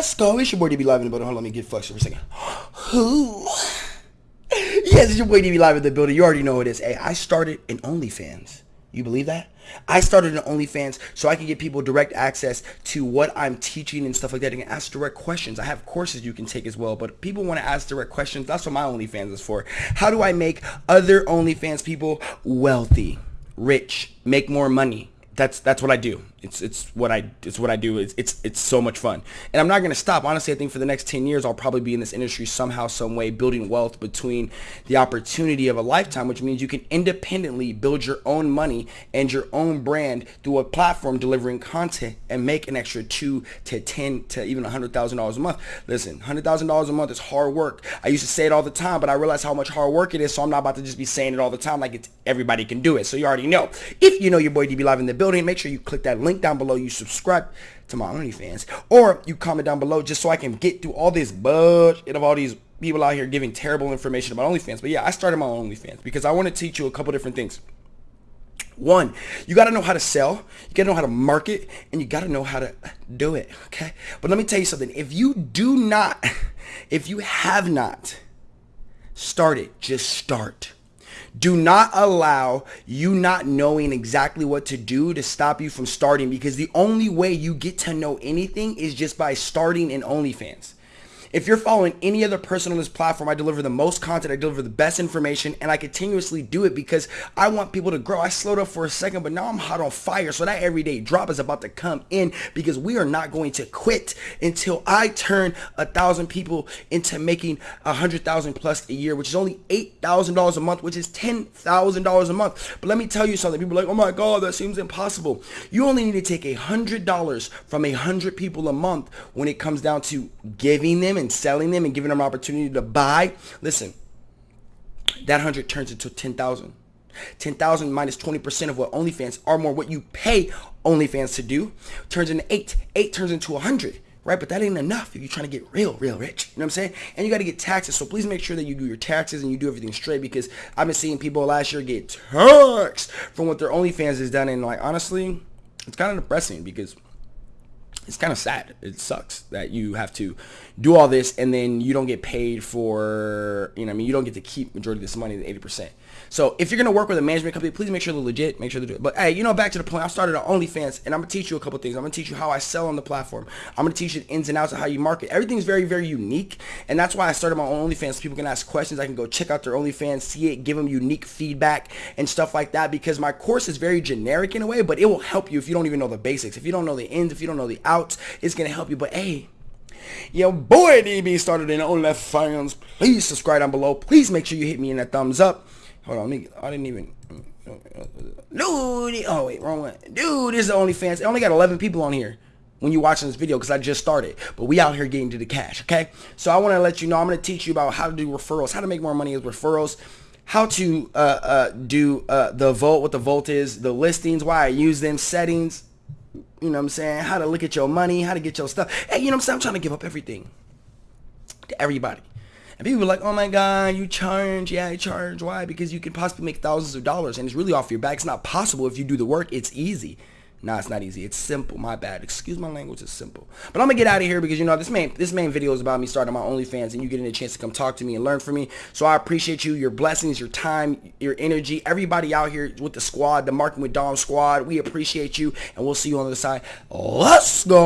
Let's go. It's your boy DB Live in the building. Hold on, let me get fucked for a second. Who? Yes, it's your boy DB Live in the building. You already know who it is. Hey, I started an OnlyFans. You believe that? I started an OnlyFans so I can get people direct access to what I'm teaching and stuff like that and ask direct questions. I have courses you can take as well, but people want to ask direct questions. That's what my OnlyFans is for. How do I make other OnlyFans people wealthy, rich, make more money? That's that's what I do. It's it's what I it's what I do. It's it's it's so much fun, and I'm not gonna stop. Honestly, I think for the next ten years, I'll probably be in this industry somehow, some way, building wealth between the opportunity of a lifetime, which means you can independently build your own money and your own brand through a platform delivering content and make an extra two to ten to even a hundred thousand dollars a month. Listen, hundred thousand dollars a month is hard work. I used to say it all the time, but I realize how much hard work it is, so I'm not about to just be saying it all the time like it's everybody can do it. So you already know. If you know your boy DB Live in the building, make sure you click that link down below. You subscribe to my OnlyFans. Or you comment down below just so I can get through all this budget of all these people out here giving terrible information about OnlyFans. But yeah, I started my OnlyFans because I want to teach you a couple different things. One, you got to know how to sell, you got to know how to market, and you got to know how to do it, okay? But let me tell you something. If you do not, if you have not started, just start. Do not allow you not knowing exactly what to do to stop you from starting because the only way you get to know anything is just by starting in OnlyFans. If you're following any other person on this platform, I deliver the most content, I deliver the best information, and I continuously do it because I want people to grow. I slowed up for a second, but now I'm hot on fire. So that everyday drop is about to come in because we are not going to quit until I turn a thousand people into making a hundred thousand plus a year, which is only eight thousand dollars a month, which is ten thousand dollars a month. But let me tell you something. People are like, oh my God, that seems impossible. You only need to take a hundred dollars from a hundred people a month when it comes down to giving them and selling them and giving them an opportunity to buy, listen, that 100 turns into 10,000. 10,000 minus 20% of what OnlyFans are more what you pay OnlyFans to do turns into 8. 8 turns into a 100 right? But that ain't enough if you're trying to get real, real rich. You know what I'm saying? And you got to get taxes. So please make sure that you do your taxes and you do everything straight because I've been seeing people last year get taxed from what their OnlyFans has done. And like, honestly, it's kind of depressing because it's kind of sad. It sucks that you have to do all this and then you don't get paid for, you know, I mean, you don't get to keep majority of this money, the 80%. So if you're going to work with a management company, please make sure they're legit, make sure they do it. But hey, you know, back to the point, I started on OnlyFans and I'm going to teach you a couple things. I'm going to teach you how I sell on the platform. I'm going to teach you the ins and outs of how you market. Everything's very, very unique. And that's why I started my own OnlyFans. People can ask questions. I can go check out their OnlyFans, see it, give them unique feedback and stuff like that because my course is very generic in a way, but it will help you if you don't even know the basics. If you don't know the ins, if you don't know the outs, it's going to help you. But hey, your boy DB started in OnlyFans. Please subscribe down below. Please make sure you hit me in that thumbs up. Hold on, me. I didn't even. Dude, oh wait, wrong one. Dude, this is the OnlyFans. I only got 11 people on here when you're watching this video because I just started. But we out here getting to the cash, okay? So I want to let you know, I'm going to teach you about how to do referrals, how to make more money with referrals, how to uh, uh, do uh, the Vault, what the Vault is, the listings, why I use them, settings, you know what I'm saying, how to look at your money, how to get your stuff. Hey, you know what I'm saying? I'm trying to give up everything to everybody. And people are like, oh my God, you charge. Yeah, I charge. Why? Because you can possibly make thousands of dollars and it's really off your back. It's not possible if you do the work. It's easy. Nah, it's not easy. It's simple. My bad. Excuse my language. It's simple. But I'm gonna get out of here because you know this main this main video is about me starting my OnlyFans and you getting a chance to come talk to me and learn from me. So I appreciate you, your blessings, your time, your energy. Everybody out here with the squad, the Marketing with Dom squad. We appreciate you, and we'll see you on the other side. Let's go,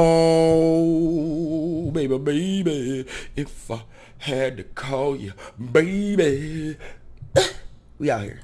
baby, baby. If I had to call you baby. we out here.